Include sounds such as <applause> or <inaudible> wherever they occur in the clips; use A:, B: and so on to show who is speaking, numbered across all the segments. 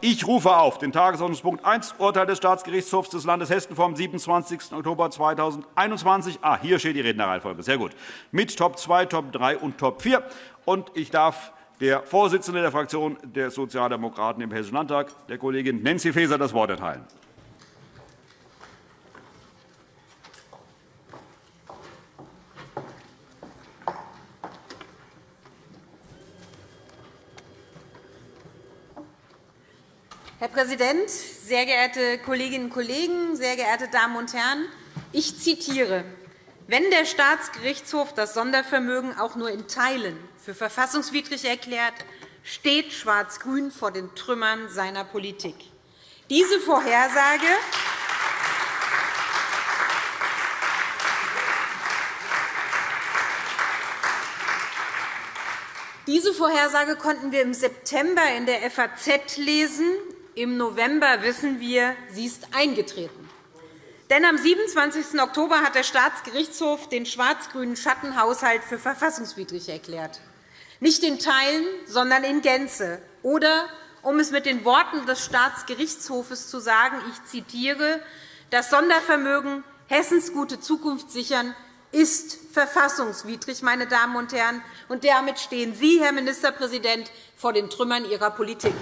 A: Ich rufe auf den Tagesordnungspunkt 1, Urteil des Staatsgerichtshofs des Landes Hessen vom 27. Oktober 2021. Ah, hier steht die Rednerreihenfolge. Sehr gut. Mit Top 2, Top 3 und Top 4. Und ich darf der Vorsitzenden der Fraktion der Sozialdemokraten im Hessischen Landtag, der Kollegin Nancy Faeser, das Wort erteilen.
B: Herr Präsident, sehr geehrte Kolleginnen und Kollegen, sehr geehrte Damen und Herren! Ich zitiere. Wenn der Staatsgerichtshof das Sondervermögen auch nur in Teilen für verfassungswidrig erklärt, steht Schwarz-Grün vor den Trümmern seiner Politik. Diese Vorhersage Diese Vorhersage konnten wir im September in der FAZ lesen. Im November wissen wir, sie ist eingetreten. Denn am 27. Oktober hat der Staatsgerichtshof den schwarz-grünen Schattenhaushalt für verfassungswidrig erklärt. Nicht in Teilen, sondern in Gänze. Oder, um es mit den Worten des Staatsgerichtshofes zu sagen, ich zitiere, das Sondervermögen Hessens gute Zukunft sichern ist verfassungswidrig, meine Damen und Herren. Und damit stehen Sie, Herr Ministerpräsident, vor den Trümmern Ihrer Politik.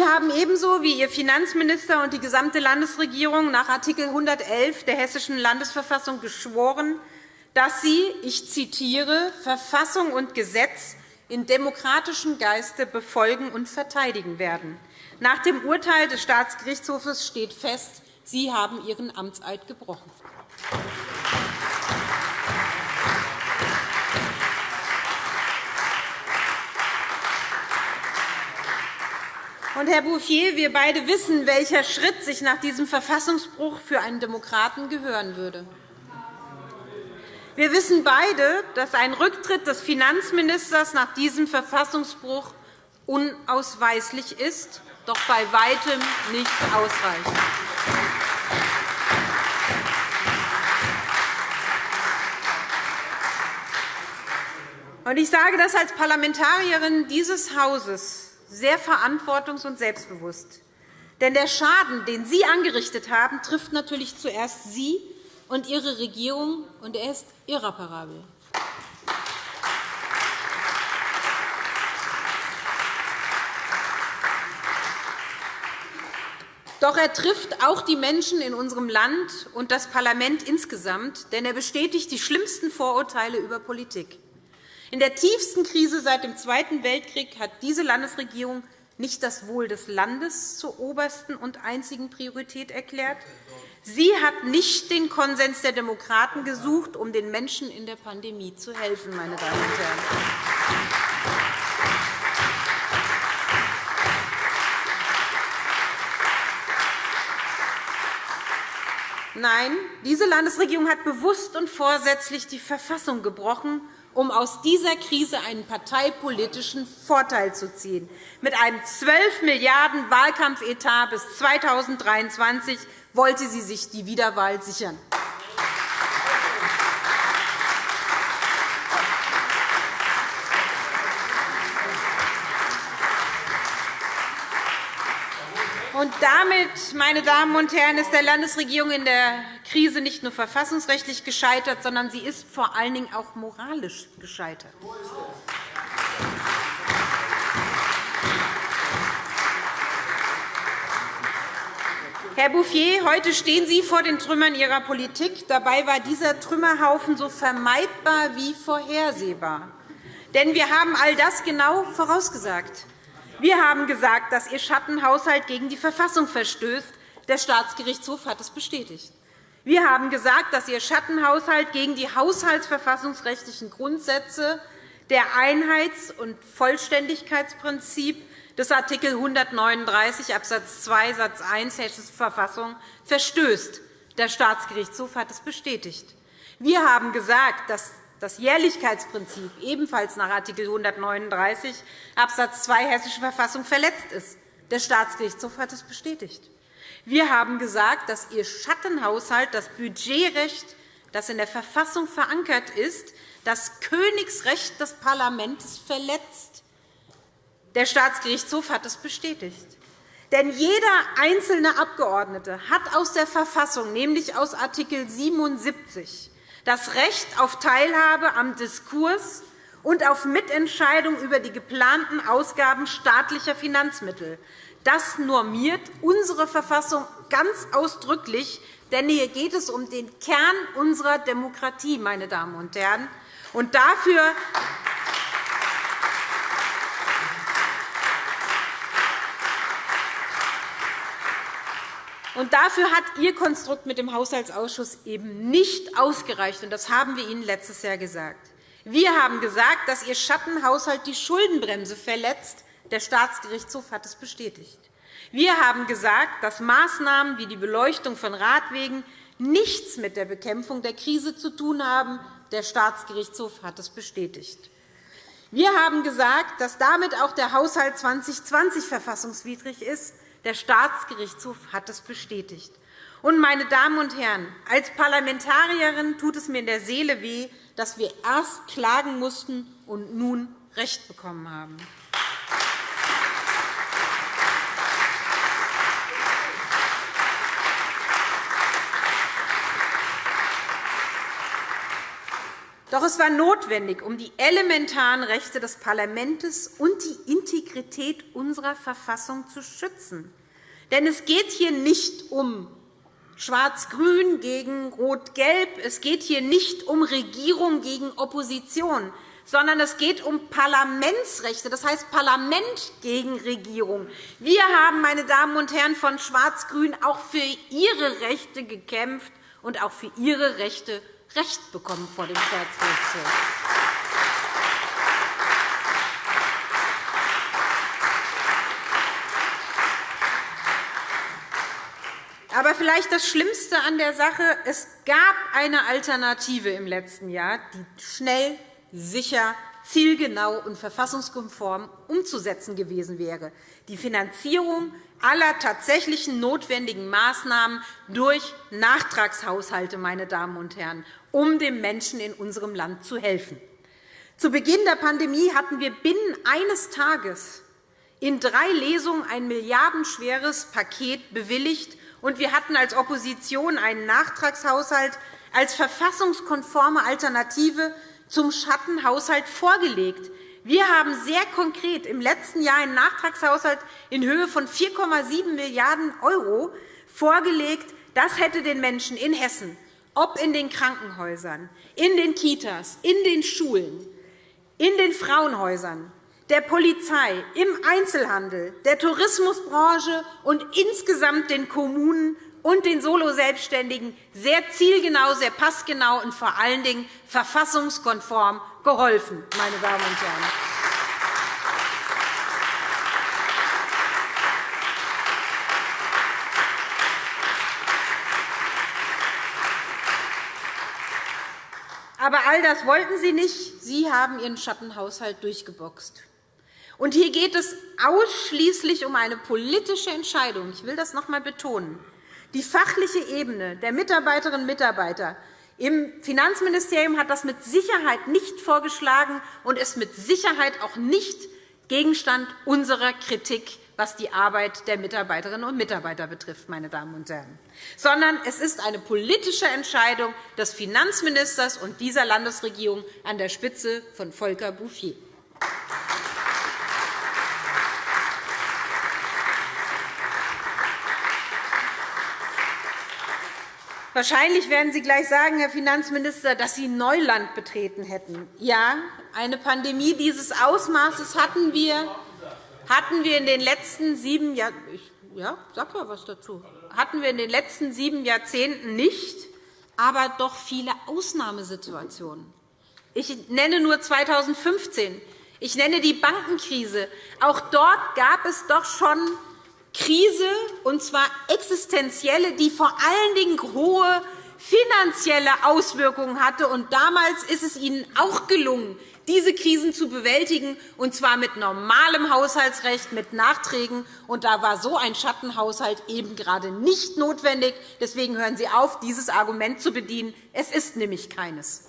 B: Sie haben ebenso wie Ihr Finanzminister und die gesamte Landesregierung nach Art. 111 der Hessischen Landesverfassung geschworen, dass Sie, ich zitiere, Verfassung und Gesetz in demokratischem Geiste befolgen und verteidigen werden. Nach dem Urteil des Staatsgerichtshofs steht fest, Sie haben Ihren Amtseid gebrochen. Und, Herr Bouffier, wir beide wissen, welcher Schritt sich nach diesem Verfassungsbruch für einen Demokraten gehören würde. Wir wissen beide, dass ein Rücktritt des Finanzministers nach diesem Verfassungsbruch unausweislich ist, doch bei weitem nicht ausreichend. Ich sage das als Parlamentarierin dieses Hauses sehr verantwortungs- und selbstbewusst. Denn der Schaden, den Sie angerichtet haben, trifft natürlich zuerst Sie und Ihre Regierung, und er ist irreparabel. Doch er trifft auch die Menschen in unserem Land und das Parlament insgesamt, denn er bestätigt die schlimmsten Vorurteile über Politik. In der tiefsten Krise seit dem Zweiten Weltkrieg hat diese Landesregierung nicht das Wohl des Landes zur obersten und einzigen Priorität erklärt. Sie hat nicht den Konsens der Demokraten gesucht, um den Menschen in der Pandemie zu helfen. Meine Damen und Herren. Nein, diese Landesregierung hat bewusst und vorsätzlich die Verfassung gebrochen um aus dieser Krise einen parteipolitischen Vorteil zu ziehen. Mit einem 12 Milliarden € Wahlkampfetat bis 2023 wollte sie sich die Wiederwahl sichern. Damit, meine Damen und Herren, ist der Landesregierung in der Krise nicht nur verfassungsrechtlich gescheitert, sondern sie ist vor allen Dingen auch moralisch gescheitert. Herr Bouffier, heute stehen Sie vor den Trümmern Ihrer Politik. Dabei war dieser Trümmerhaufen so vermeidbar wie vorhersehbar. Denn wir haben all das genau vorausgesagt. Wir haben gesagt, dass Ihr Schattenhaushalt gegen die Verfassung verstößt. Der Staatsgerichtshof hat es bestätigt. Wir haben gesagt, dass Ihr Schattenhaushalt gegen die haushaltsverfassungsrechtlichen Grundsätze der Einheits- und Vollständigkeitsprinzip des Art. 139 Abs. 2 Satz 1 Hessische Verfassung verstößt. Der Staatsgerichtshof hat es bestätigt. Wir haben gesagt, dass das Jährlichkeitsprinzip ebenfalls nach Art. 139 Abs. 2 Hessische Verfassung verletzt ist. Der Staatsgerichtshof hat es bestätigt. Wir haben gesagt, dass Ihr Schattenhaushalt das Budgetrecht dass in der Verfassung verankert ist, das Königsrecht des Parlaments verletzt. Der Staatsgerichtshof hat es bestätigt. Denn jeder einzelne Abgeordnete hat aus der Verfassung, nämlich aus Art. 77, das Recht auf Teilhabe am Diskurs und auf Mitentscheidung über die geplanten Ausgaben staatlicher Finanzmittel. Das normiert unsere Verfassung ganz ausdrücklich, denn hier geht es um den Kern unserer Demokratie, meine Damen und Herren. Und dafür Und dafür hat Ihr Konstrukt mit dem Haushaltsausschuss eben nicht ausgereicht. Das haben wir Ihnen letztes Jahr gesagt. Wir haben gesagt, dass Ihr Schattenhaushalt die Schuldenbremse verletzt. Der Staatsgerichtshof hat es bestätigt. Wir haben gesagt, dass Maßnahmen wie die Beleuchtung von Radwegen nichts mit der Bekämpfung der Krise zu tun haben. Der Staatsgerichtshof hat es bestätigt. Wir haben gesagt, dass damit auch der Haushalt 2020 verfassungswidrig ist. Der Staatsgerichtshof hat es bestätigt. Und, meine Damen und Herren, als Parlamentarierin tut es mir in der Seele weh, dass wir erst klagen mussten und nun Recht bekommen haben. Doch es war notwendig, um die elementaren Rechte des Parlaments und die Integrität unserer Verfassung zu schützen. Denn es geht hier nicht um Schwarz-Grün gegen Rot-Gelb, es geht hier nicht um Regierung gegen Opposition, sondern es geht um Parlamentsrechte, das heißt Parlament gegen Regierung. Wir haben, meine Damen und Herren von Schwarz-Grün, auch für Ihre Rechte gekämpft und auch für Ihre Rechte Recht bekommen vor dem Staatsgerichtshof. Aber vielleicht das Schlimmste an der Sache, es gab eine Alternative im letzten Jahr, die schnell, sicher, zielgenau und verfassungskonform umzusetzen gewesen wäre, die Finanzierung aller tatsächlichen notwendigen Maßnahmen durch Nachtragshaushalte, meine Damen und Herren, um den Menschen in unserem Land zu helfen. Zu Beginn der Pandemie hatten wir binnen eines Tages in drei Lesungen ein milliardenschweres Paket bewilligt, und wir hatten als Opposition einen Nachtragshaushalt als verfassungskonforme Alternative zum Schattenhaushalt vorgelegt. Wir haben sehr konkret im letzten Jahr einen Nachtragshaushalt in Höhe von 4,7 Milliarden € vorgelegt. Das hätte den Menschen in Hessen ob in den Krankenhäusern, in den Kitas, in den Schulen, in den Frauenhäusern, der Polizei, im Einzelhandel, der Tourismusbranche und insgesamt den Kommunen und den Soloselbstständigen sehr zielgenau, sehr passgenau und vor allen Dingen verfassungskonform geholfen. Meine Damen und Herren. Aber all das wollten Sie nicht. Sie haben Ihren Schattenhaushalt durchgeboxt. Und hier geht es ausschließlich um eine politische Entscheidung. Ich will das noch einmal betonen. Die fachliche Ebene der Mitarbeiterinnen und Mitarbeiter im Finanzministerium hat das mit Sicherheit nicht vorgeschlagen und ist mit Sicherheit auch nicht Gegenstand unserer Kritik was die Arbeit der Mitarbeiterinnen und Mitarbeiter betrifft, meine Damen und Herren, sondern es ist eine politische Entscheidung des Finanzministers und dieser Landesregierung an der Spitze von Volker Bouffier. Wahrscheinlich werden Sie gleich sagen, Herr Finanzminister, dass Sie Neuland betreten hätten. Ja, eine Pandemie dieses Ausmaßes hatten wir hatten wir in den letzten sieben Jahren ja, sag mal was dazu. Hatten wir in den letzten sieben Jahrzehnten nicht, aber doch viele Ausnahmesituationen. Ich nenne nur 2015. Ich nenne die Bankenkrise. Auch dort gab es doch schon Krise, und zwar existenzielle, die vor allen Dingen hohe finanzielle Auswirkungen hatte. Und damals ist es Ihnen auch gelungen, diese Krisen zu bewältigen, und zwar mit normalem Haushaltsrecht, mit Nachträgen. Und da war so ein Schattenhaushalt eben gerade nicht notwendig. Deswegen hören Sie auf, dieses Argument zu bedienen. Es ist nämlich keines.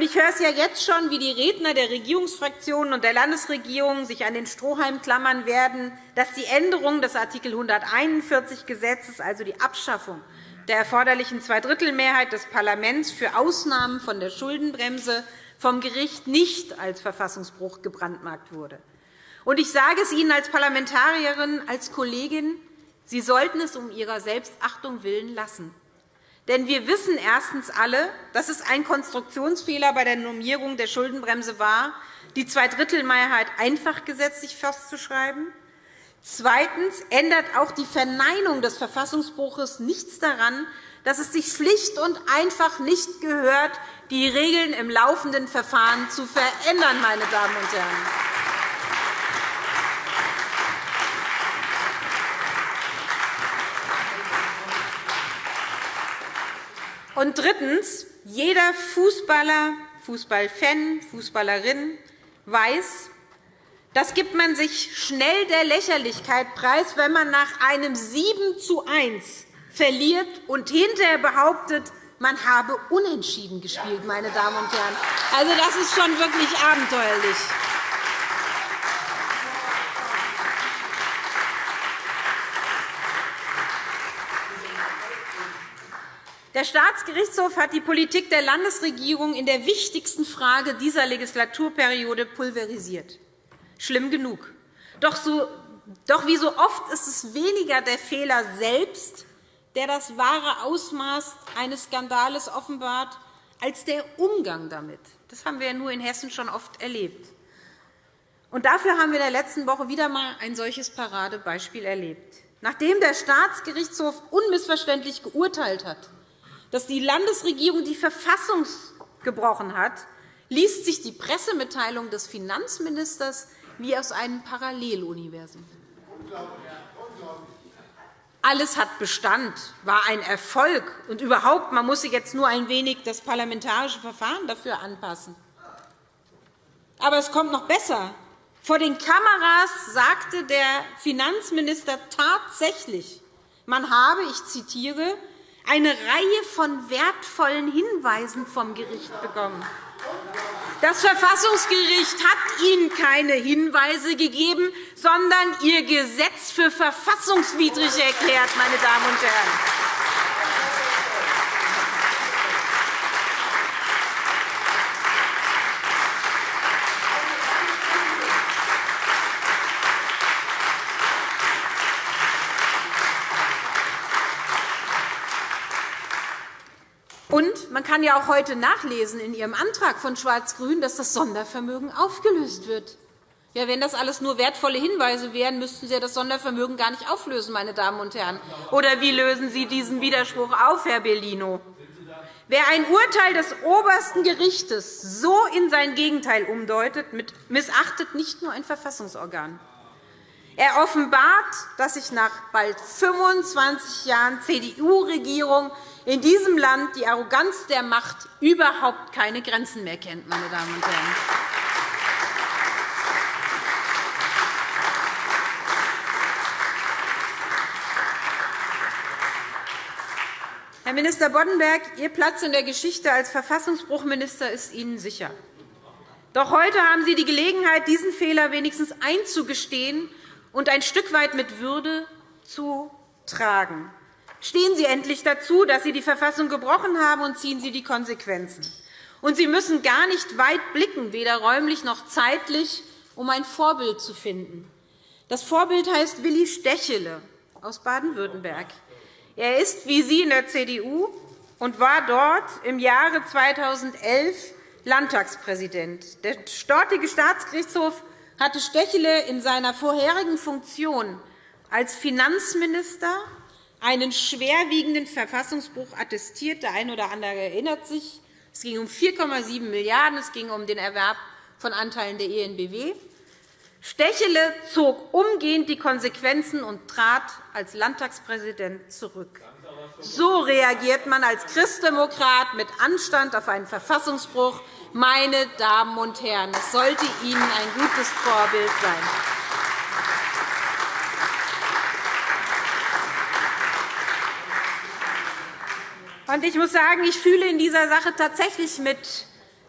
B: Ich höre es ja jetzt schon, wie die Redner der Regierungsfraktionen und der Landesregierung sich an den Strohhalm klammern werden, dass die Änderung des Art. 141 Gesetzes, also die Abschaffung der erforderlichen Zweidrittelmehrheit des Parlaments für Ausnahmen von der Schuldenbremse vom Gericht nicht als Verfassungsbruch gebrandmarkt wurde. Ich sage es Ihnen als Parlamentarierin, als Kollegin, Sie sollten es um Ihrer Selbstachtung willen lassen. Denn wir wissen erstens alle, dass es ein Konstruktionsfehler bei der Normierung der Schuldenbremse war, die Zweidrittelmehrheit einfach gesetzlich festzuschreiben. Zweitens ändert auch die Verneinung des Verfassungsbruchs nichts daran, dass es sich schlicht und einfach nicht gehört, die Regeln im laufenden Verfahren zu verändern. Meine Damen und Herren. Und drittens. Jeder Fußballer, Fußballfan, Fußballerin weiß, das gibt man sich schnell der Lächerlichkeit preis, wenn man nach einem 7 zu 1 verliert und hinterher behauptet, man habe unentschieden gespielt. Meine Damen und Herren. Also, das ist schon wirklich abenteuerlich. Der Staatsgerichtshof hat die Politik der Landesregierung in der wichtigsten Frage dieser Legislaturperiode pulverisiert. Schlimm genug. Doch, so, doch wie so oft ist es weniger der Fehler selbst, der das wahre Ausmaß eines Skandales offenbart, als der Umgang damit. Das haben wir nur in Hessen schon oft erlebt. Und dafür haben wir in der letzten Woche wieder einmal ein solches Paradebeispiel erlebt. Nachdem der Staatsgerichtshof unmissverständlich geurteilt hat, dass die Landesregierung die Verfassung gebrochen hat, liest sich die Pressemitteilung des Finanzministers wie aus einem Paralleluniversum. Alles hat Bestand, war ein Erfolg. Und überhaupt, man muss sich jetzt nur ein wenig das parlamentarische Verfahren dafür anpassen. Aber es kommt noch besser. Vor den Kameras sagte der Finanzminister tatsächlich, man habe, ich zitiere, eine Reihe von wertvollen Hinweisen vom Gericht bekommen. Das Verfassungsgericht hat Ihnen keine Hinweise gegeben, sondern Ihr Gesetz für verfassungswidrig erklärt. Meine Damen und Herren. Und man kann ja auch heute nachlesen in Ihrem Antrag von Schwarz-Grün, dass das Sondervermögen aufgelöst wird. Ja, wenn das alles nur wertvolle Hinweise wären, müssten Sie das Sondervermögen gar nicht auflösen, meine Damen und Herren. Oder wie lösen Sie diesen Widerspruch auf, Herr Bellino? Wer ein Urteil des obersten Gerichts so in sein Gegenteil umdeutet, missachtet nicht nur ein Verfassungsorgan. Er offenbart, dass sich nach bald 25 Jahren CDU-Regierung in diesem Land die Arroganz der Macht überhaupt keine Grenzen mehr kennt. Meine Damen und Herren. Herr Minister Boddenberg, Ihr Platz in der Geschichte als Verfassungsbruchminister ist Ihnen sicher. Doch heute haben Sie die Gelegenheit, diesen Fehler wenigstens einzugestehen und ein Stück weit mit Würde zu tragen. Stehen Sie endlich dazu, dass Sie die Verfassung gebrochen haben, und ziehen Sie die Konsequenzen. Und Sie müssen gar nicht weit blicken, weder räumlich noch zeitlich, um ein Vorbild zu finden. Das Vorbild heißt Willi Stechele aus Baden-Württemberg. Er ist wie Sie in der CDU und war dort im Jahre 2011 Landtagspräsident. Der dortige Staatsgerichtshof hatte Stechele in seiner vorherigen Funktion als Finanzminister einen schwerwiegenden Verfassungsbruch attestiert. Der eine oder andere erinnert sich. Es ging um 4,7 Milliarden €. Es ging um den Erwerb von Anteilen der ENBW. Stechele zog umgehend die Konsequenzen und trat als Landtagspräsident zurück. So reagiert man als Christdemokrat mit Anstand auf einen Verfassungsbruch. Meine Damen und Herren, es sollte Ihnen ein gutes Vorbild sein. Ich muss sagen, ich fühle in dieser Sache tatsächlich mit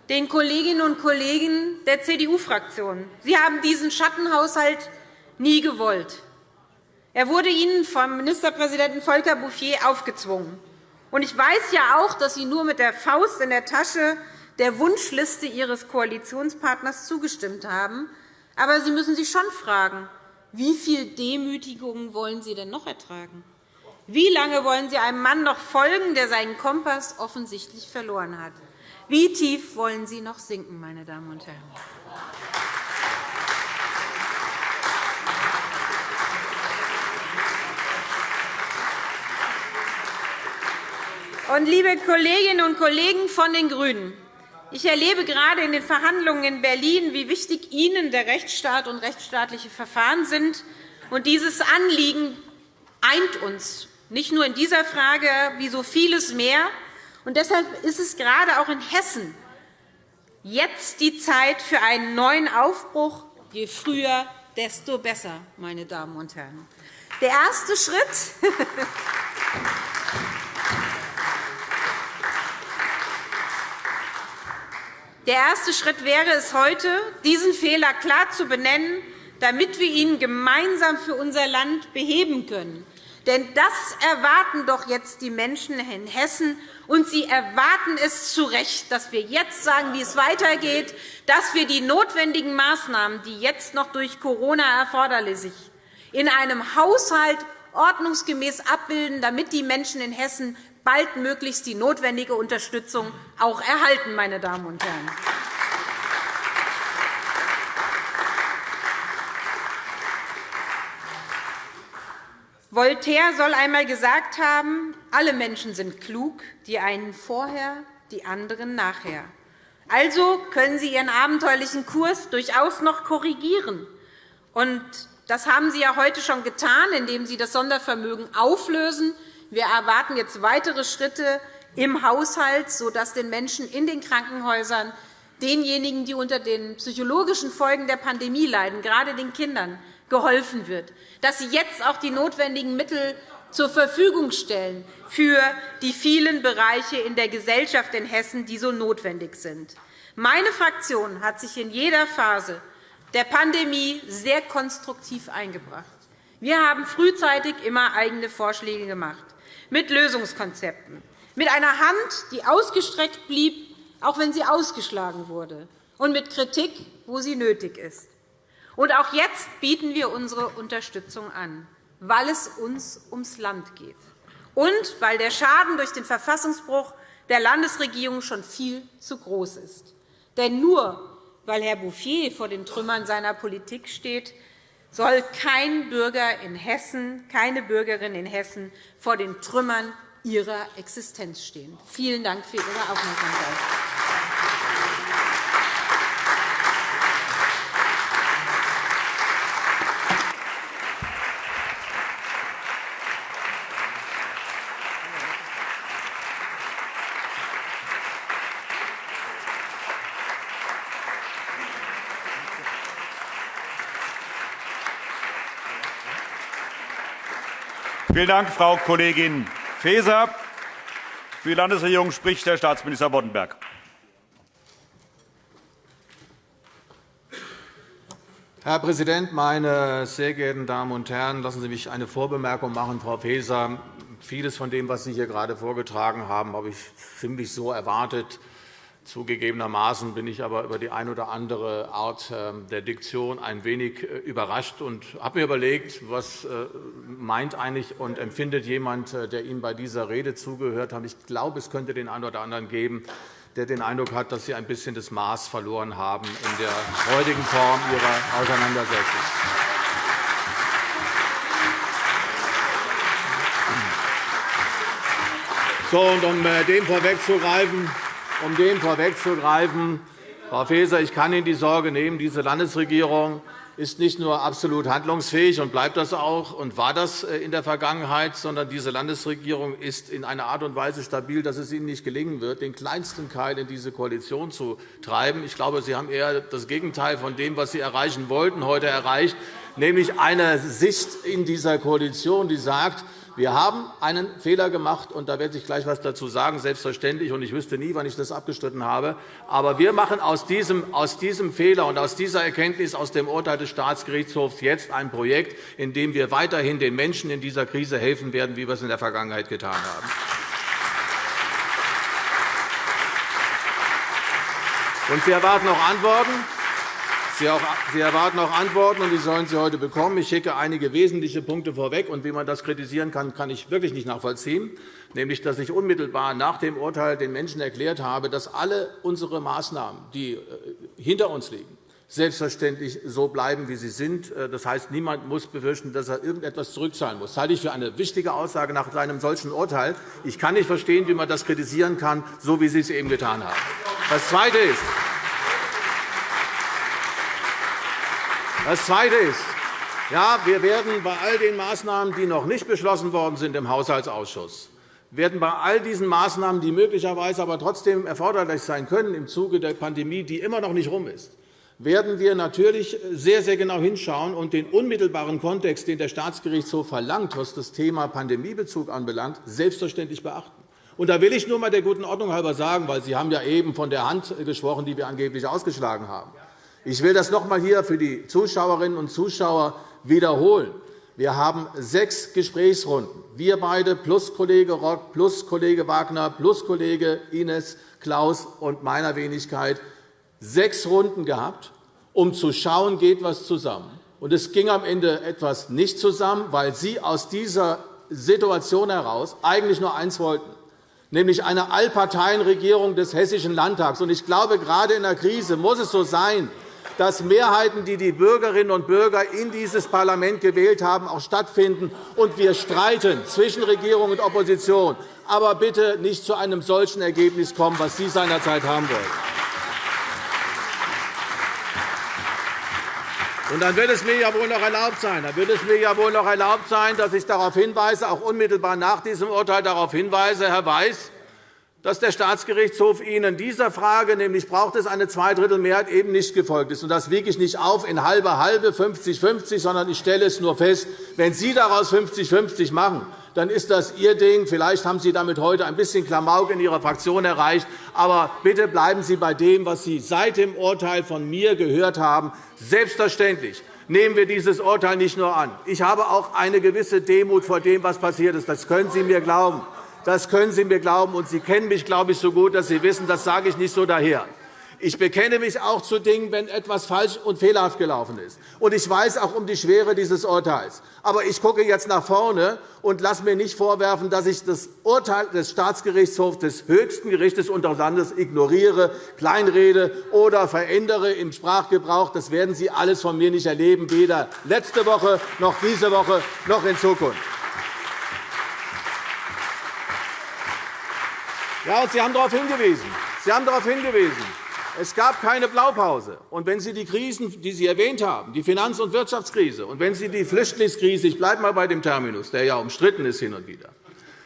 B: den Kolleginnen und Kollegen der CDU-Fraktion. Sie haben diesen Schattenhaushalt nie gewollt. Er wurde Ihnen vom Ministerpräsidenten Volker Bouffier aufgezwungen. Ich weiß ja auch, dass Sie nur mit der Faust in der Tasche der Wunschliste Ihres Koalitionspartners zugestimmt haben. Aber Sie müssen sich schon fragen, wie viel Demütigung wollen Sie denn noch ertragen? Wie lange wollen Sie einem Mann noch folgen, der seinen Kompass offensichtlich verloren hat? Wie tief wollen Sie noch sinken, meine Damen und Herren? Und, liebe Kolleginnen und Kollegen von den GRÜNEN, ich erlebe gerade in den Verhandlungen in Berlin, wie wichtig Ihnen der Rechtsstaat und rechtsstaatliche Verfahren sind. Und dieses Anliegen eint uns, nicht nur in dieser Frage, wie so vieles mehr. Und deshalb ist es gerade auch in Hessen jetzt die Zeit für einen neuen Aufbruch. Je früher, desto besser, meine Damen und Herren. Der erste Schritt <laughs> Der erste Schritt wäre es heute, diesen Fehler klar zu benennen, damit wir ihn gemeinsam für unser Land beheben können. Denn das erwarten doch jetzt die Menschen in Hessen, und sie erwarten es zu Recht, dass wir jetzt sagen, wie es weitergeht, dass wir die notwendigen Maßnahmen, die jetzt noch durch Corona erforderlich sind, in einem Haushalt ordnungsgemäß abbilden, damit die Menschen in Hessen baldmöglichst die notwendige Unterstützung auch erhalten. Meine Damen und Herren. Voltaire soll einmal gesagt haben, alle Menschen sind klug, die einen vorher, die anderen nachher. Also können Sie Ihren abenteuerlichen Kurs durchaus noch korrigieren. Und das haben Sie ja heute schon getan, indem Sie das Sondervermögen auflösen wir erwarten jetzt weitere Schritte im Haushalt, sodass den Menschen in den Krankenhäusern, denjenigen, die unter den psychologischen Folgen der Pandemie leiden, gerade den Kindern, geholfen wird, dass Sie jetzt auch die notwendigen Mittel zur Verfügung stellen für die vielen Bereiche in der Gesellschaft in Hessen, die so notwendig sind. Meine Fraktion hat sich in jeder Phase der Pandemie sehr konstruktiv eingebracht. Wir haben frühzeitig immer eigene Vorschläge gemacht mit Lösungskonzepten, mit einer Hand, die ausgestreckt blieb, auch wenn sie ausgeschlagen wurde, und mit Kritik, wo sie nötig ist. Und auch jetzt bieten wir unsere Unterstützung an, weil es uns ums Land geht und weil der Schaden durch den Verfassungsbruch der Landesregierung schon viel zu groß ist. Denn nur weil Herr Bouffier vor den Trümmern seiner Politik steht, soll kein Bürger in Hessen, keine Bürgerin in Hessen vor den Trümmern ihrer Existenz stehen. Vielen Dank für Ihre Aufmerksamkeit.
A: Vielen Dank, Frau Kollegin Faeser. Für die Landesregierung spricht Herr Staatsminister Boddenberg.
C: Herr Präsident, meine sehr geehrten Damen und Herren! Lassen Sie mich eine Vorbemerkung machen, Frau Faeser. Vieles von dem, was Sie hier gerade vorgetragen haben, habe ich ziemlich so erwartet. Zugegebenermaßen bin ich aber über die eine oder andere Art ähm, der Diktion ein wenig äh, überrascht und habe mir überlegt, was äh, meint eigentlich und empfindet jemand, äh, der Ihnen bei dieser Rede zugehört hat. Ich glaube, es könnte den einen oder anderen geben, der den Eindruck hat, dass Sie ein bisschen das Maß verloren haben in der heutigen Form Ihrer Auseinandersetzung. So, und um dem vorwegzugreifen, um dem vorwegzugreifen, Frau Faeser, ich kann Ihnen die Sorge nehmen. Diese Landesregierung ist nicht nur absolut handlungsfähig und bleibt das auch und war das äh, in der Vergangenheit, sondern diese Landesregierung ist in einer Art und Weise stabil, dass es Ihnen nicht gelingen wird, den kleinsten Keil in diese Koalition zu treiben. Ich glaube, Sie haben eher das Gegenteil von dem, was Sie erreichen wollten, heute erreicht, nämlich eine Sicht in dieser Koalition, die sagt, wir haben einen Fehler gemacht, und da werde ich gleich etwas dazu sagen, selbstverständlich, und ich wüsste nie, wann ich das abgestritten habe. Aber wir machen aus diesem, aus diesem Fehler und aus dieser Erkenntnis aus dem Urteil des Staatsgerichtshofs jetzt ein Projekt, in dem wir weiterhin den Menschen in dieser Krise helfen werden, wie wir es in der Vergangenheit getan haben. Und Sie erwarten noch Antworten. Sie erwarten auch Antworten, und die sollen Sie heute bekommen. Ich schicke einige wesentliche Punkte vorweg. Und wie man das kritisieren kann, kann ich wirklich nicht nachvollziehen. Nämlich, dass ich unmittelbar nach dem Urteil den Menschen erklärt habe, dass alle unsere Maßnahmen, die äh, hinter uns liegen, selbstverständlich so bleiben, wie sie sind. Äh, das heißt, niemand muss befürchten, dass er irgendetwas zurückzahlen muss. Das halte ich für eine wichtige Aussage nach einem solchen Urteil. Ich kann nicht verstehen, wie man das kritisieren kann, so wie Sie es eben getan haben. Das Zweite ist, Das Zweite ist, ja, wir werden bei all den Maßnahmen, die noch nicht beschlossen worden sind im Haushaltsausschuss, werden bei all diesen Maßnahmen, die möglicherweise aber trotzdem erforderlich sein können im Zuge der Pandemie, die immer noch nicht rum ist, werden wir natürlich sehr, sehr genau hinschauen und den unmittelbaren Kontext, den der Staatsgerichtshof verlangt, was das Thema Pandemiebezug anbelangt, selbstverständlich beachten. Und da will ich nur einmal der guten Ordnung halber sagen, weil Sie haben ja eben von der Hand gesprochen, die wir angeblich ausgeschlagen haben. Ich will das noch einmal hier für die Zuschauerinnen und Zuschauer wiederholen. Wir haben sechs Gesprächsrunden, wir beide plus Kollege Rock, plus Kollege Wagner, plus Kollege Ines, Klaus und meiner Wenigkeit, sechs Runden gehabt, um zu schauen, geht etwas zusammen. Und es ging am Ende etwas nicht zusammen, weil Sie aus dieser Situation heraus eigentlich nur eins wollten, nämlich eine Allparteienregierung des Hessischen Landtags. Ich glaube, gerade in der Krise muss es so sein, dass Mehrheiten, die die Bürgerinnen und Bürger in dieses Parlament gewählt haben, auch stattfinden. Und wir streiten zwischen Regierung und Opposition. Aber bitte nicht zu einem solchen Ergebnis kommen, was Sie seinerzeit haben wollen. Und dann wird es mir ja wohl noch erlaubt sein, dann wird es mir ja wohl noch erlaubt sein, dass ich darauf hinweise, auch unmittelbar nach diesem Urteil darauf hinweise, Herr Weiß, dass der Staatsgerichtshof Ihnen in dieser Frage, nämlich braucht es eine Zweidrittelmehrheit, eben nicht gefolgt ist. Das wiege ich nicht auf in halbe halbe, 50-50, sondern ich stelle es nur fest, wenn Sie daraus 50-50 machen, dann ist das Ihr Ding. Vielleicht haben Sie damit heute ein bisschen Klamauk in Ihrer Fraktion erreicht. Aber bitte bleiben Sie bei dem, was Sie seit dem Urteil von mir gehört haben. Selbstverständlich nehmen wir dieses Urteil nicht nur an. Ich habe auch eine gewisse Demut vor dem, was passiert ist. Das können Sie mir glauben. Das können Sie mir glauben. Und Sie kennen mich, glaube ich, so gut, dass Sie wissen, das sage ich nicht so daher. Ich bekenne mich auch zu Dingen, wenn etwas falsch und fehlerhaft gelaufen ist. Und ich weiß auch um die Schwere dieses Urteils. Aber ich gucke jetzt nach vorne und lasse mir nicht vorwerfen, dass ich das Urteil des Staatsgerichtshofs des höchsten Gerichts unseres Landes ignoriere, kleinrede oder verändere im Sprachgebrauch. Das werden Sie alles von mir nicht erleben, weder letzte Woche noch diese Woche noch in Zukunft. Ja, und Sie haben darauf hingewiesen. Sie haben darauf hingewiesen. Es gab keine Blaupause. Und wenn Sie die Krisen, die Sie erwähnt haben, die Finanz- und Wirtschaftskrise, und wenn Sie die Flüchtlingskrise, ich bleibe einmal bei dem Terminus, der ja umstritten ist hin und wieder,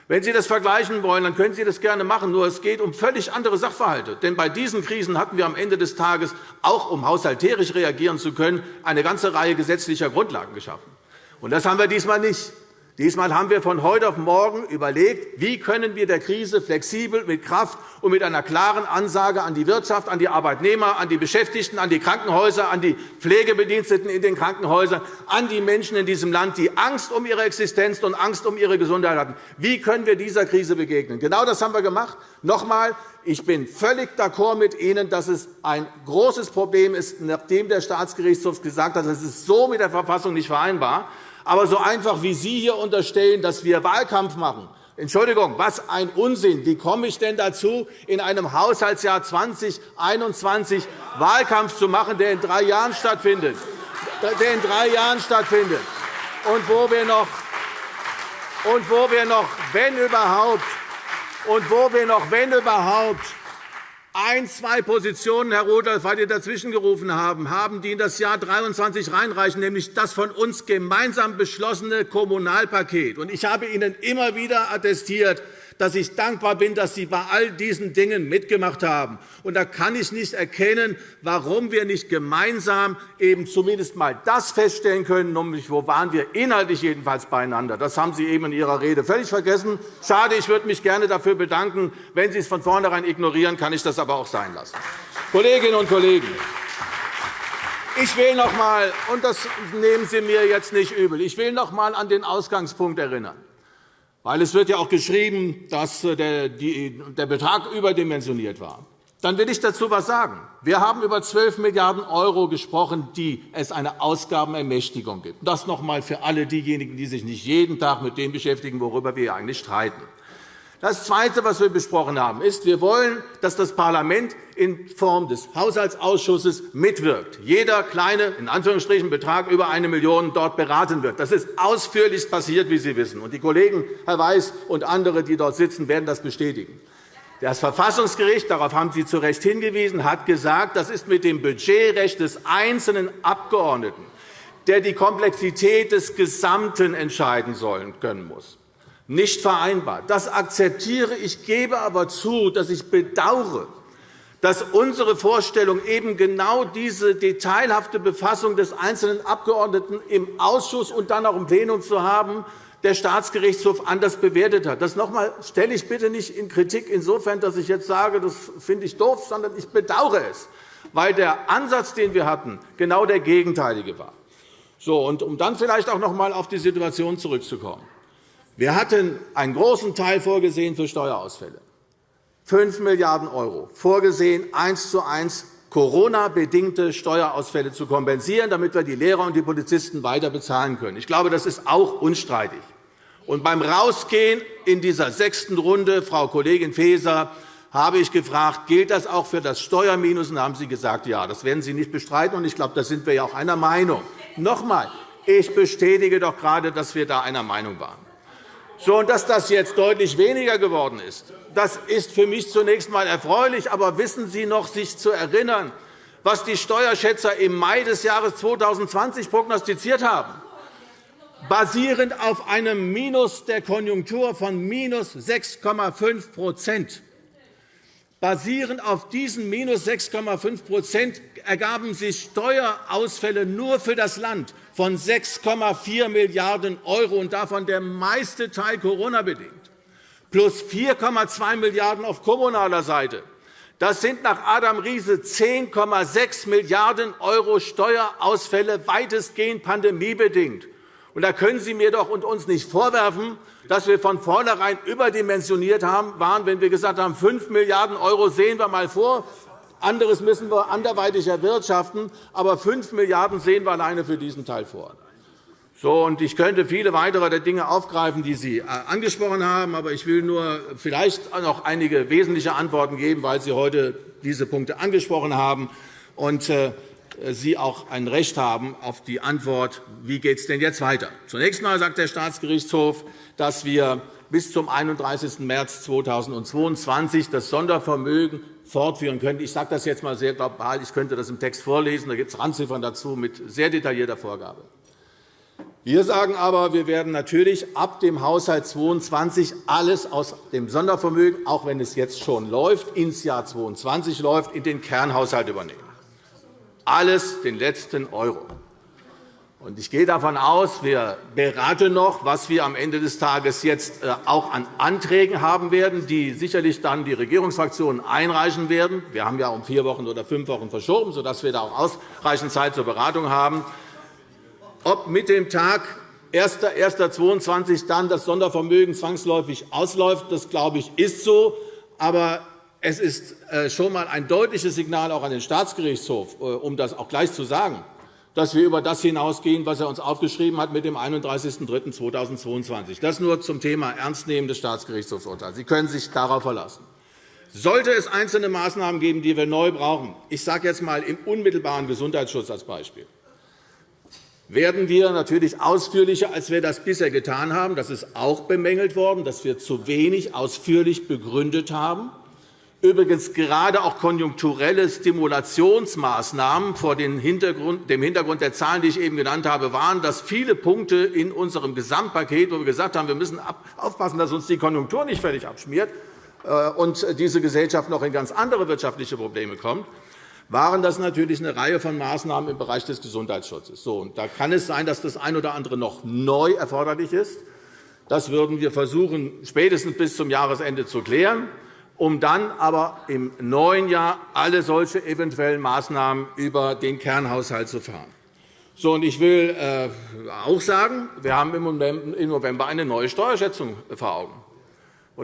C: wenn Sie das vergleichen wollen, dann können Sie das gerne machen. Nur es geht um völlig andere Sachverhalte. Denn bei diesen Krisen hatten wir am Ende des Tages, auch um haushalterisch reagieren zu können, eine ganze Reihe gesetzlicher Grundlagen geschaffen. Und das haben wir diesmal nicht. Diesmal haben wir von heute auf morgen überlegt, wie können wir der Krise flexibel, mit Kraft und mit einer klaren Ansage an die Wirtschaft, an die Arbeitnehmer, an die Beschäftigten, an die Krankenhäuser, an die Pflegebediensteten in den Krankenhäusern, an die Menschen in diesem Land, die Angst um ihre Existenz und Angst um ihre Gesundheit hatten. Wie können wir dieser Krise begegnen? Genau das haben wir gemacht. Noch einmal, ich bin völlig d'accord mit Ihnen, dass es ein großes Problem ist, nachdem der Staatsgerichtshof gesagt hat, das ist so mit der Verfassung nicht vereinbar. Aber so einfach wie Sie hier unterstellen, dass wir Wahlkampf machen, Entschuldigung, was ein Unsinn. Wie komme ich denn dazu, in einem Haushaltsjahr 2021 Wahlkampf zu machen, der in drei Jahren stattfindet? Der in drei Jahren stattfindet. Und wo wir noch, und wo wir noch wenn überhaupt, und wo wir noch, wenn überhaupt, ein, zwei Positionen, Herr Rudolph, weil Sie dazwischen gerufen haben, haben, die in das Jahr 2023 reinreichen, nämlich das von uns gemeinsam beschlossene Kommunalpaket. Ich habe Ihnen immer wieder attestiert, dass ich dankbar bin, dass Sie bei all diesen Dingen mitgemacht haben. Und da kann ich nicht erkennen, warum wir nicht gemeinsam eben zumindest einmal das feststellen können, nämlich wo waren wir inhaltlich jedenfalls beieinander. Das haben Sie eben in Ihrer Rede völlig vergessen. Schade, ich würde mich gerne dafür bedanken. Wenn Sie es von vornherein ignorieren, kann ich das aber auch sein lassen. Kolleginnen und Kollegen, ich will noch einmal, und das nehmen Sie mir jetzt nicht übel, ich will noch einmal an den Ausgangspunkt erinnern. Weil es wird ja auch geschrieben, dass äh, der Betrag überdimensioniert war. Dann will ich dazu etwas sagen. Wir haben über 12 Milliarden € gesprochen, die es eine Ausgabenermächtigung gibt. Das noch einmal für alle diejenigen, die sich nicht jeden Tag mit dem beschäftigen, worüber wir eigentlich streiten. Das Zweite, was wir besprochen haben, ist, wir wollen, dass das Parlament in Form des Haushaltsausschusses mitwirkt. Jeder kleine in Anführungsstrichen, Betrag über 1 Million € dort beraten wird. Das ist ausführlich passiert, wie Sie wissen. die Kollegen Herr Weiß und andere, die dort sitzen, werden das bestätigen. Das Verfassungsgericht, darauf haben Sie zu Recht hingewiesen, hat gesagt, das ist mit dem Budgetrecht des einzelnen Abgeordneten, der die Komplexität des Gesamten entscheiden sollen können muss nicht vereinbar. Das akzeptiere ich, gebe aber zu, dass ich bedauere, dass unsere Vorstellung eben genau diese detailhafte Befassung des einzelnen Abgeordneten im Ausschuss und dann auch im Plenum zu haben, der Staatsgerichtshof anders bewertet hat. Das noch einmal stelle ich bitte nicht in Kritik insofern, dass ich jetzt sage, das finde ich doof, sondern ich bedauere es, weil der Ansatz, den wir hatten, genau der gegenteilige war. So, und um dann vielleicht auch noch einmal auf die Situation zurückzukommen. Wir hatten einen großen Teil vorgesehen für Steuerausfälle, 5 Milliarden €, vorgesehen, eins zu eins Corona-bedingte Steuerausfälle zu kompensieren, damit wir die Lehrer und die Polizisten weiter bezahlen können. Ich glaube, das ist auch unstreitig. Und beim Rausgehen in dieser sechsten Runde, Frau Kollegin Faeser, habe ich gefragt, gilt das auch für das Steuerminus? Und haben Sie gesagt, ja, das werden Sie nicht bestreiten. Und ich glaube, da sind wir ja auch einer Meinung. Noch einmal, ich bestätige doch gerade, dass wir da einer Meinung waren. So, und dass das jetzt deutlich weniger geworden ist, das ist für mich zunächst einmal erfreulich. Aber wissen Sie noch, sich zu erinnern, was die Steuerschätzer im Mai des Jahres 2020 prognostiziert haben? Basierend auf einem Minus der Konjunktur von minus 6,5 Basierend auf diesen minus 6,5 ergaben sich Steuerausfälle nur für das Land von 6,4 Milliarden €, und davon der meiste Teil Corona-bedingt, plus 4,2 Milliarden € auf kommunaler Seite. Das sind nach Adam Riese 10,6 Milliarden € Steuerausfälle, weitestgehend pandemiebedingt. Und da können Sie mir doch und uns nicht vorwerfen, dass wir von vornherein überdimensioniert waren, wenn wir gesagt haben, 5 Milliarden € sehen wir einmal vor, anderes müssen wir anderweitig erwirtschaften. Aber 5 Milliarden € sehen wir alleine für diesen Teil vor. So, und ich könnte viele weitere Dinge aufgreifen, die Sie äh, angesprochen haben. Aber ich will nur vielleicht noch einige wesentliche Antworten geben, weil Sie heute diese Punkte angesprochen haben und äh, Sie auch ein Recht haben auf die Antwort, wie geht es denn jetzt weiter. Zunächst einmal sagt der Staatsgerichtshof, dass wir bis zum 31. März 2022 das Sondervermögen fortführen können. Ich sage das jetzt einmal sehr global. Ich könnte das im Text vorlesen. Da gibt es Randziffern dazu mit sehr detaillierter Vorgabe. Wir sagen aber, wir werden natürlich ab dem Haushalt 2022 alles aus dem Sondervermögen, auch wenn es jetzt schon läuft, ins Jahr 2022 läuft, in den Kernhaushalt übernehmen. Alles, den letzten Euro. Ich gehe davon aus, wir beraten noch, was wir am Ende des Tages jetzt äh, auch an Anträgen haben werden, die sicherlich dann die Regierungsfraktionen einreichen werden. Wir haben ja um vier Wochen oder fünf Wochen verschoben, sodass wir da auch ausreichend Zeit zur Beratung haben. Ob mit dem Tag 1.1.22 dann das Sondervermögen zwangsläufig ausläuft, das glaube ich, ist so. Aber es ist äh, schon einmal ein deutliches Signal auch an den Staatsgerichtshof, äh, um das auch gleich zu sagen dass wir über das hinausgehen, was er uns aufgeschrieben hat mit dem 31.03.2022. Das nur zum Thema Ernstnehmen des Staatsgerichtshofsurteils. Sie können sich darauf verlassen. Sollte es einzelne Maßnahmen geben, die wir neu brauchen, ich sage jetzt einmal im unmittelbaren Gesundheitsschutz als Beispiel, werden wir natürlich ausführlicher, als wir das bisher getan haben. Das ist auch bemängelt worden, dass wir zu wenig ausführlich begründet haben übrigens gerade auch konjunkturelle Stimulationsmaßnahmen vor dem Hintergrund der Zahlen, die ich eben genannt habe, waren, dass viele Punkte in unserem Gesamtpaket, wo wir gesagt haben, wir müssen aufpassen, dass uns die Konjunktur nicht völlig abschmiert äh, und diese Gesellschaft noch in ganz andere wirtschaftliche Probleme kommt, waren das natürlich eine Reihe von Maßnahmen im Bereich des Gesundheitsschutzes. So, und da kann es sein, dass das eine oder andere noch neu erforderlich ist. Das würden wir versuchen, spätestens bis zum Jahresende zu klären um dann aber im neuen Jahr alle solche eventuellen Maßnahmen über den Kernhaushalt zu fahren. So, und ich will äh, auch sagen, wir haben im November eine neue Steuerschätzung vor Augen.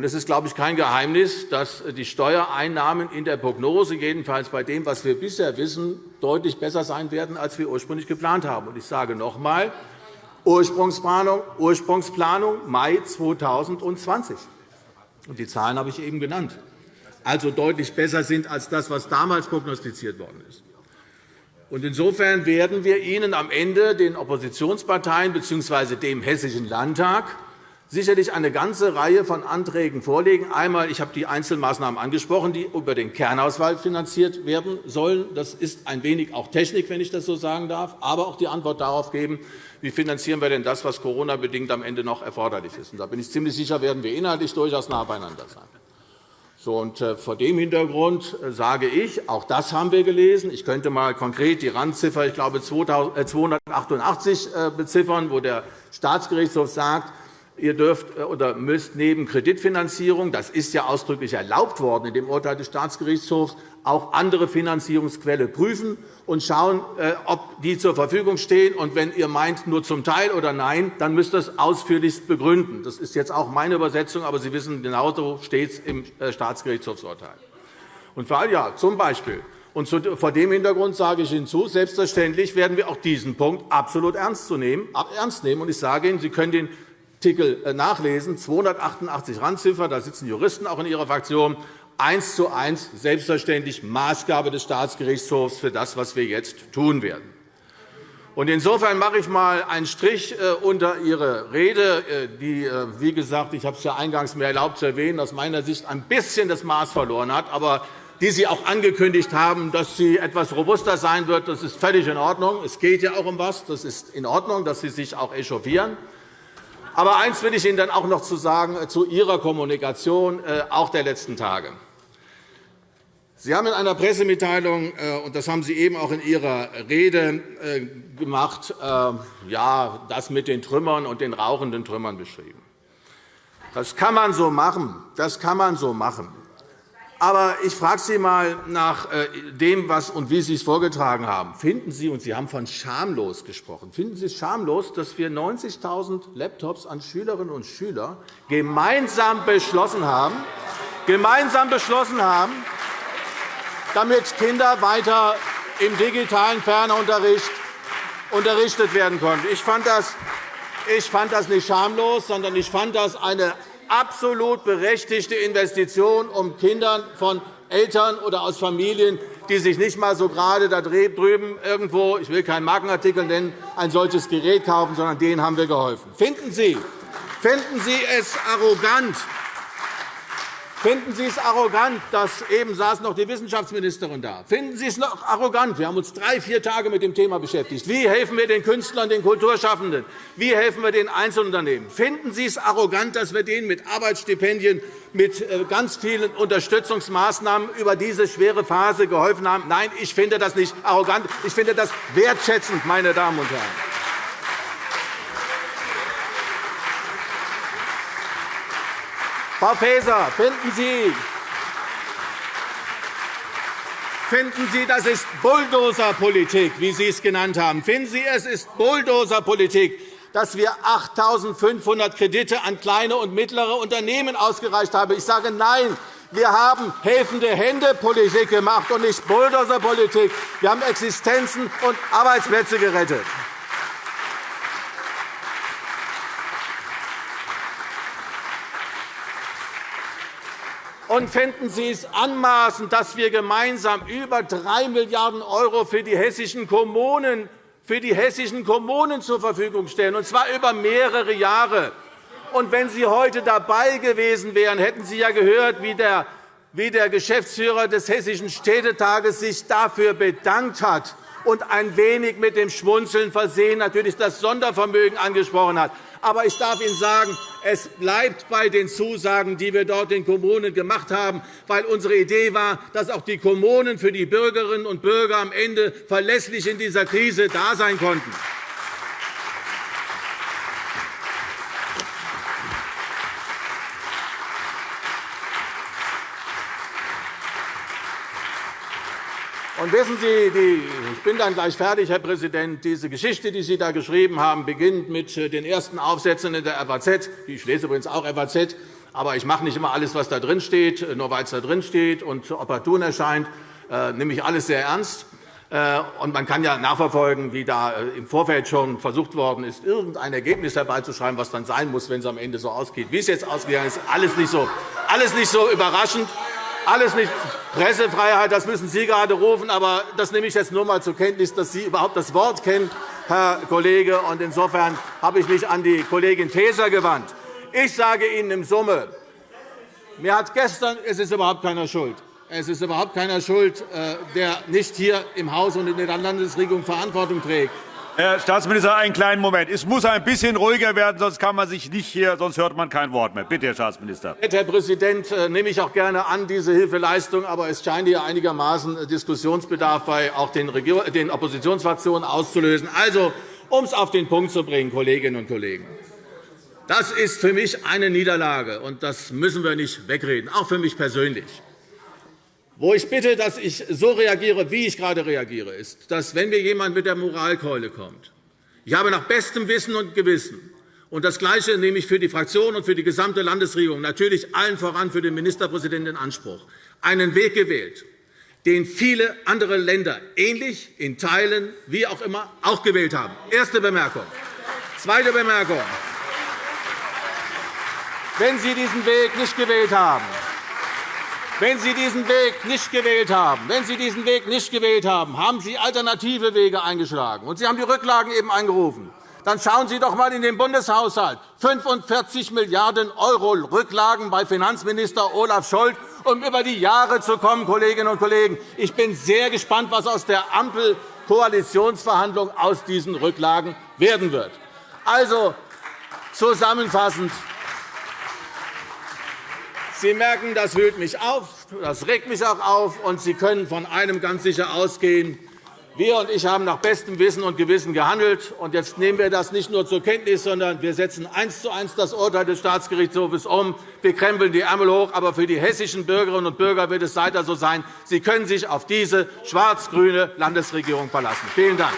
C: Es ist, glaube ich, kein Geheimnis, dass die Steuereinnahmen in der Prognose, jedenfalls bei dem, was wir bisher wissen, deutlich besser sein werden, als wir ursprünglich geplant haben. Ich sage noch einmal, Ursprungsplanung, Ursprungsplanung Mai 2020. Und die Zahlen habe ich eben genannt. Also deutlich besser sind als das, was damals prognostiziert worden ist. Insofern werden wir Ihnen am Ende, den Oppositionsparteien bzw. dem Hessischen Landtag, sicherlich eine ganze Reihe von Anträgen vorlegen. Einmal, ich habe die Einzelmaßnahmen angesprochen, die über den Kernhaushalt finanziert werden sollen. Das ist ein wenig auch Technik, wenn ich das so sagen darf, aber auch die Antwort darauf geben, wie finanzieren wir denn das, was Corona-bedingt am Ende noch erforderlich ist. Und da bin ich ziemlich sicher, werden wir inhaltlich durchaus nah beieinander sein. So, und äh, vor dem Hintergrund äh, sage ich, auch das haben wir gelesen. Ich könnte mal konkret die Randziffer, ich glaube 288 äh, beziffern, wo der Staatsgerichtshof sagt, Ihr dürft oder müsst neben Kreditfinanzierung, das ist ja ausdrücklich erlaubt worden in dem Urteil des Staatsgerichtshofs, auch andere Finanzierungsquellen prüfen und schauen, äh, ob die zur Verfügung stehen. Und wenn ihr meint, nur zum Teil oder nein, dann müsst ihr es ausführlichst begründen. Das ist jetzt auch meine Übersetzung, aber Sie wissen, genauso steht es im äh, Staatsgerichtshofsurteil. Und vor allem, ja, zum Beispiel. Und vor dem Hintergrund sage ich hinzu, selbstverständlich werden wir auch diesen Punkt absolut ernst nehmen. Und ich sage Ihnen, Sie können den Artikel äh, nachlesen, 288 Randziffer, da sitzen Juristen auch in Ihrer Fraktion, eins zu eins selbstverständlich Maßgabe des Staatsgerichtshofs für das, was wir jetzt tun werden. Insofern mache ich einmal einen Strich äh, unter Ihre Rede, äh, die, wie gesagt, ich habe es ja eingangs mir erlaubt zu erwähnen, aus meiner Sicht ein bisschen das Maß verloren hat, aber die Sie auch angekündigt haben, dass sie etwas robuster sein wird. Das ist völlig in Ordnung. Es geht ja auch um etwas. Das ist in Ordnung, dass Sie sich auch echauffieren. Aber eines will ich Ihnen dann auch noch zu sagen äh, zu Ihrer Kommunikation äh, auch der letzten Tage. Sie haben in einer Pressemitteilung, äh, und das haben Sie eben auch in Ihrer Rede gemacht, ja, das mit den Trümmern und den rauchenden Trümmern beschrieben. Das kann man so machen. Das kann man so machen. Aber ich frage Sie einmal nach äh, dem, was und wie Sie es vorgetragen haben. Finden Sie, und Sie haben von schamlos gesprochen, finden Sie es schamlos, dass wir 90.000 Laptops an Schülerinnen und Schüler gemeinsam beschlossen haben, gemeinsam beschlossen haben, damit Kinder weiter im digitalen Fernunterricht unterrichtet werden konnten? Ich fand das ich fand das nicht schamlos, sondern ich fand das eine absolut berechtigte Investition, um Kindern von Eltern oder aus Familien, die sich nicht einmal so gerade da drüben irgendwo, ich will keinen Markenartikel nennen, ein solches Gerät kaufen, sondern denen haben wir geholfen. Finden Sie, finden Sie es arrogant, Finden Sie es arrogant, dass eben saß noch die Wissenschaftsministerin da? Finden Sie es noch arrogant? Wir haben uns drei, vier Tage mit dem Thema beschäftigt. Wie helfen wir den Künstlern, den Kulturschaffenden? Wie helfen wir den Einzelunternehmen? Finden Sie es arrogant, dass wir denen mit Arbeitsstipendien, mit äh, ganz vielen Unterstützungsmaßnahmen über diese schwere Phase geholfen haben? Nein, ich finde das nicht arrogant. Ich finde das wertschätzend, meine Damen und Herren. Frau Faeser, finden Sie, Finden Sie, das ist Bulldozerpolitik, wie Sie es genannt haben? Finden Sie, es ist Bulldozerpolitik, dass wir 8.500 Kredite an kleine und mittlere Unternehmen ausgereicht haben? Ich sage Nein. Wir haben helfende Hände-Politik gemacht und nicht Bulldozerpolitik. Wir haben Existenzen und Arbeitsplätze gerettet. Und fänden Sie es anmaßend, dass wir gemeinsam über 3 Milliarden € für die hessischen Kommunen für die hessischen Kommunen zur Verfügung stellen, und zwar über mehrere Jahre. Und wenn Sie heute dabei gewesen wären, hätten Sie ja gehört, wie der wie der Geschäftsführer des Hessischen Städtetages sich dafür bedankt hat und ein wenig mit dem Schmunzeln versehen natürlich das Sondervermögen angesprochen hat. Aber ich darf Ihnen sagen, es bleibt bei den Zusagen, die wir dort den Kommunen gemacht haben, weil unsere Idee war, dass auch die Kommunen für die Bürgerinnen und Bürger am Ende verlässlich in dieser Krise da sein konnten. Und wissen Sie, die, ich bin dann gleich fertig, Herr Präsident. Diese Geschichte, die Sie da geschrieben haben, beginnt mit äh, den ersten Aufsätzen in der FAZ. Ich lese übrigens auch FAZ. Aber ich mache nicht immer alles, was da drin steht, äh, nur weil es da drin steht und opportun erscheint, äh, nehme ich alles sehr ernst. Und man kann ja nachverfolgen, wie da im Vorfeld schon versucht worden ist, irgendein Ergebnis herbeizuschreiben, was dann sein muss, wenn es am Ende so ausgeht. Wie es jetzt ausgegangen ist, alles nicht so, alles nicht so überraschend. Alles nicht Pressefreiheit, das müssen Sie gerade rufen, aber das nehme ich jetzt nur einmal zur Kenntnis, dass Sie überhaupt das Wort kennen, Herr Kollege. Und insofern habe ich mich an die Kollegin Faeser gewandt. Ich sage Ihnen im Summe, mir hat gestern, es ist überhaupt keiner schuld. Es ist überhaupt keiner schuld, äh, der nicht hier im Haus und in der Landesregierung Verantwortung trägt.
A: Herr Staatsminister, einen kleinen Moment. Es muss ein bisschen ruhiger werden, sonst kann man sich nicht hier, sonst hört man kein Wort mehr. Bitte, Herr Staatsminister.
C: Herr Präsident, äh, nehme ich auch gerne an diese Hilfeleistung, aber es scheint hier einigermaßen Diskussionsbedarf bei auch den, den Oppositionsfraktionen auszulösen. Also, um es auf den Punkt zu bringen, Kolleginnen und Kollegen. Das ist für mich eine Niederlage, und das müssen wir nicht wegreden, auch für mich persönlich. Wo ich bitte, dass ich so reagiere, wie ich gerade reagiere, ist, dass, wenn mir jemand mit der Moralkeule kommt, ich habe nach bestem Wissen und Gewissen, und das Gleiche nehme ich für die Fraktion und für die gesamte Landesregierung, natürlich allen voran für den Ministerpräsidenten in Anspruch, einen Weg gewählt, den viele andere Länder ähnlich in Teilen, wie auch immer, auch gewählt haben. Erste Bemerkung. Zweite Bemerkung. Wenn Sie diesen Weg nicht gewählt haben, wenn Sie diesen Weg nicht gewählt haben, wenn Sie diesen Weg nicht gewählt haben, haben Sie alternative Wege eingeschlagen, und Sie haben die Rücklagen eben eingerufen. Dann schauen Sie doch einmal in den Bundeshaushalt. 45 Milliarden € Rücklagen bei Finanzminister Olaf Scholz, um über die Jahre zu kommen, Kolleginnen und Kollegen. Ich bin sehr gespannt, was aus der Ampel-Koalitionsverhandlung aus diesen Rücklagen werden wird. Also, zusammenfassend, Sie merken, das wühlt mich auf, das regt mich auch auf, und Sie können von einem ganz sicher ausgehen. Wir und ich haben nach bestem Wissen und Gewissen gehandelt. Und jetzt nehmen wir das nicht nur zur Kenntnis, sondern wir setzen eins zu eins das Urteil des Staatsgerichtshofs um. Wir krempeln die Ärmel hoch. Aber für die hessischen Bürgerinnen und Bürger wird es weiter so sein. Sie können sich auf diese schwarz-grüne Landesregierung verlassen. Vielen Dank.